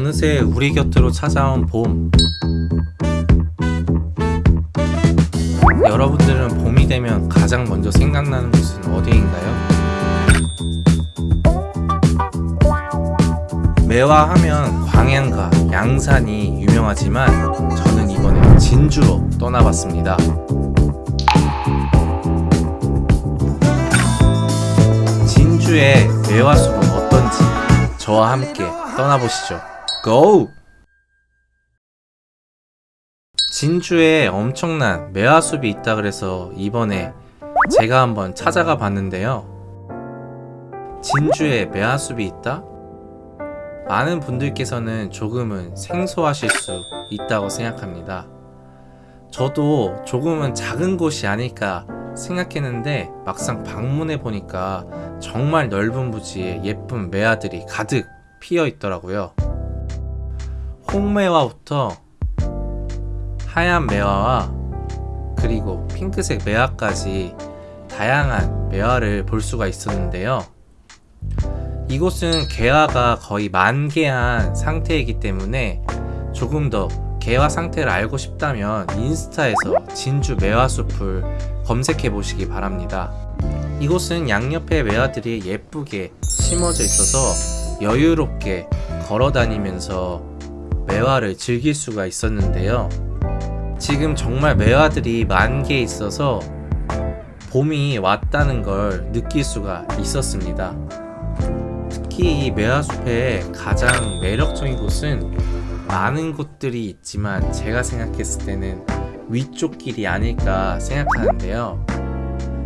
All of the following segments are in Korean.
어느새 우리 곁으로 찾아온 봄 여러분들은 봄이 되면 가장 먼저 생각나는 곳은 어디인가요? 매화하면 광양과 양산이 유명하지만 저는 이번에 진주로 떠나봤습니다. 진주의 매화숲은 어떤지 저와 함께 떠나보시죠. 고! 진주에 엄청난 매화숲이 있다 그래서 이번에 제가 한번 찾아가 봤는데요. 진주에 매화숲이 있다? 많은 분들께서는 조금은 생소하실 수 있다고 생각합니다. 저도 조금은 작은 곳이 아닐까 생각했는데 막상 방문해 보니까 정말 넓은 부지에 예쁜 매화들이 가득 피어 있더라고요. 홍매화부터 하얀 매화와 그리고 핑크색 매화까지 다양한 매화를 볼 수가 있었는데요. 이곳은 개화가 거의 만개한 상태이기 때문에 조금 더 개화 상태를 알고 싶다면 인스타에서 진주 매화숲을 검색해 보시기 바랍니다. 이곳은 양옆에 매화들이 예쁘게 심어져 있어서 여유롭게 걸어 다니면서 매화를 즐길 수가 있었는데요. 지금 정말 매화들이 만개 있어서 봄이 왔다는 걸 느낄 수가 있었습니다. 특히 이 매화숲의 가장 매력적인 곳은 많은 곳들이 있지만 제가 생각했을 때는 위쪽 길이 아닐까 생각하는데요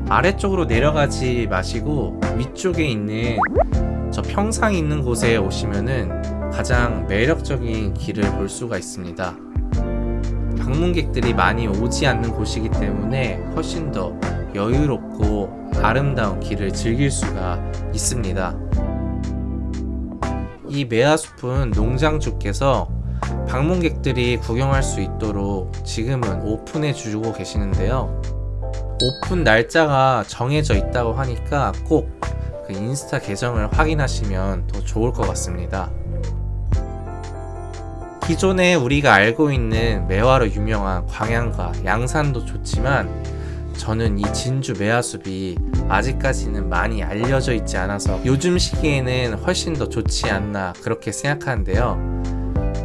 아래쪽으로 내려가지 마시고 위쪽에 있는 저 평상이 있는 곳에 오시면은 가장 매력적인 길을 볼 수가 있습니다. 방문객들이 많이 오지 않는 곳이기 때문에 훨씬 더 여유롭고 아름다운 길을 즐길 수가 있습니다. 이 매화숲은 농장주께서 방문객들이 구경할 수 있도록 지금은 오픈해 주고 계시는데요. 오픈 날짜가 정해져 있다고 하니까 꼭 그 인스타 계정을 확인하시면 더 좋을 것 같습니다 기존에 우리가 알고 있는 매화로 유명한 광양과 양산도 좋지만 저는 이 진주 매화숲이 아직까지는 많이 알려져 있지 않아서 요즘 시기에는 훨씬 더 좋지 않나 그렇게 생각하는데요.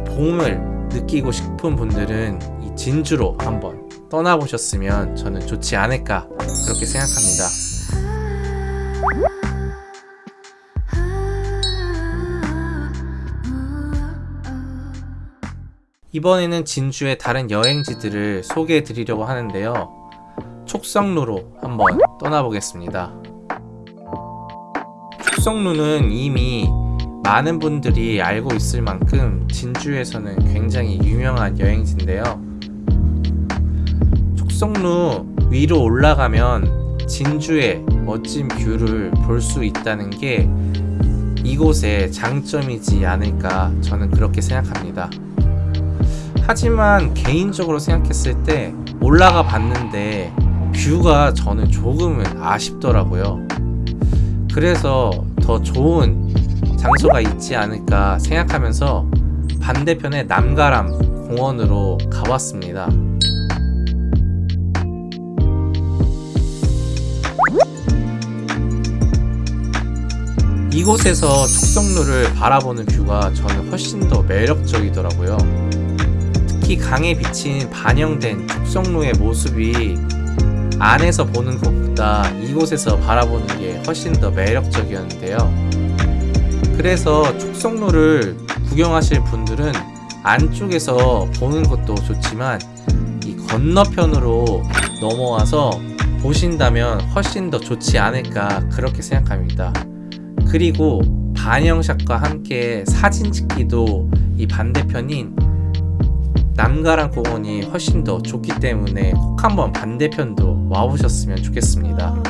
봄을 느끼고 싶은 분들은 이 진주로 한번 떠나보셨으면 저는 좋지 않을까 그렇게 생각합니다 이번에는 진주의 다른 여행지들을 소개해 드리려고 하는데요. 촉석루로 한번 떠나보겠습니다. 촉석루는 이미 많은 분들이 알고 있을 만큼 진주에서는 굉장히 유명한 여행지인데요. 촉석루 위로 올라가면 진주의 멋진 view를 볼 수 있다는 게 이곳의 장점이지 않을까 저는 그렇게 생각합니다 하지만 개인적으로 생각했을 때 올라가 봤는데 뷰가 저는 조금은 아쉽더라고요. 그래서 더 좋은 장소가 있지 않을까 생각하면서 반대편의 남가람 공원으로 가봤습니다. 이곳에서 촉성루를 바라보는 뷰가 저는 훨씬 더 매력적이더라고요 특히 강에 비친 반영된 촉성루의 모습이 안에서 보는 것보다 이곳에서 바라보는 게 훨씬 더 매력적이었는데요. 그래서 촉성로를 구경하실 분들은 안쪽에서 보는 것도 좋지만 이 건너편으로 넘어와서 보신다면 훨씬 더 좋지 않을까 그렇게 생각합니다. 그리고 반영샷과 함께 사진 찍기도 이 반대편인 남가랑 공원이 훨씬 더 좋기 때문에 꼭 한번 반대편도 와보셨으면 좋겠습니다.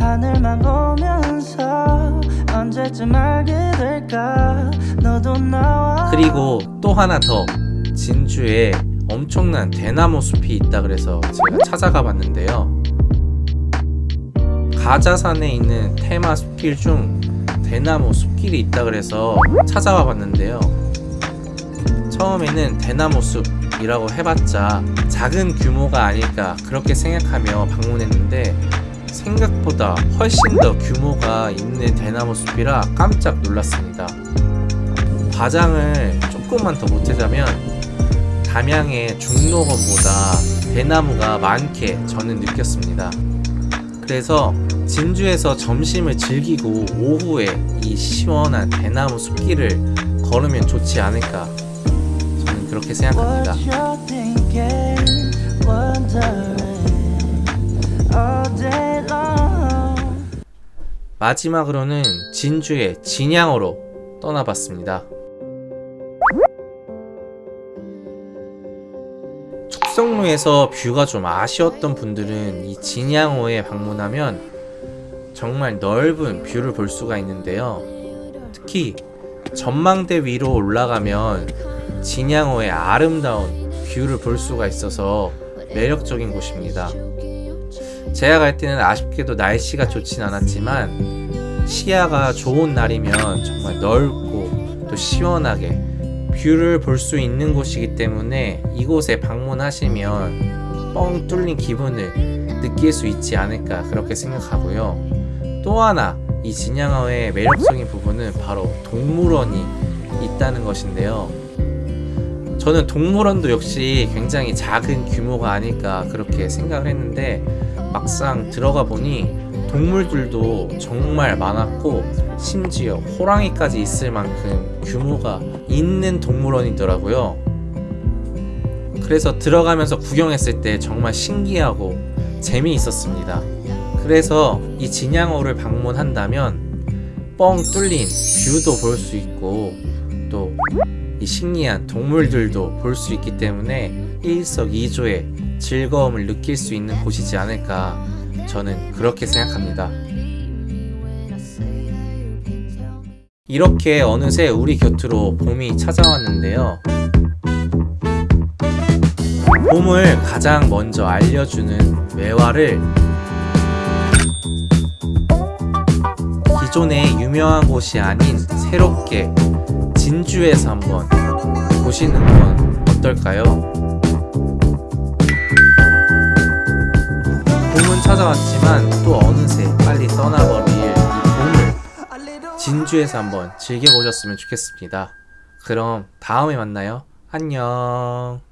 하늘만 보면서 언제쯤 알게 될까? 너도 나와. 그리고 또 하나 더. 진주에 엄청난 대나무 숲이 있다 그래서 제가 찾아가 봤는데요. 가자산에 있는 테마 숲길 중 대나무 숲길이 있다 그래서 찾아와 봤는데요. 처음에는 대나무 숲이라고 해봤자 작은 규모가 아닐까 그렇게 생각하며 방문했는데 생각보다 훨씬 더 규모가 있는 대나무 숲이라 깜짝 놀랐습니다. 과장을 조금만 더 보태자면 담양의 중록원보다 대나무가 많게 저는 느꼈습니다. 그래서 진주에서 점심을 즐기고 오후에 이 시원한 대나무 숲길을 걸으면 좋지 않을까 저는 그렇게 생각합니다. 마지막으로는 진주의 진양으로 떠나봤습니다. 촉석루에서 view가 좀 아쉬웠던 분들은 이 진양호에 방문하면 정말 넓은 view를 볼 수가 있는데요. 특히 전망대 위로 올라가면 진양호의 아름다운 view를 볼 수가 있어서 매력적인 곳입니다. 제가 갈 때는 아쉽게도 날씨가 좋진 않았지만 시야가 좋은 날이면 정말 넓고 또 시원하게 view를 볼 수 있는 곳이기 때문에 이곳에 방문하시면 뻥 뚫린 기분을 느낄 수 있지 않을까 그렇게 생각하고요. 또 하나 이 진양호의 매력적인 부분은 바로 동물원이 있다는 것인데요. 저는 동물원도 역시 굉장히 작은 규모가 아닐까 그렇게 생각을 했는데 막상 들어가 보니 동물들도 정말 많았고 심지어 호랑이까지 있을 만큼 규모가 있는 동물원이더라고요. 그래서 들어가면서 구경했을 때 정말 신기하고 재미있었습니다. 그래서 이 진양호를 방문한다면 뻥 뚫린 뷰도 볼 수 있고 또 이 신기한 동물들도 볼 수 있기 때문에 일석이조의 즐거움을 느낄 수 있는 곳이지 않을까 저는 그렇게 생각합니다. 이렇게 어느새 우리 곁으로 봄이 찾아왔는데요. 봄을 가장 먼저 알려주는 매화를 기존의 유명한 곳이 아닌 새롭게 진주에서 한번 보시는 건 어떨까요? 봄은 찾아왔지만 또 어느새 빨리 봄을 진주에서 한번 즐겨보셨으면 좋겠습니다. 그럼 다음에 만나요. 안녕.